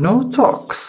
gnome talks.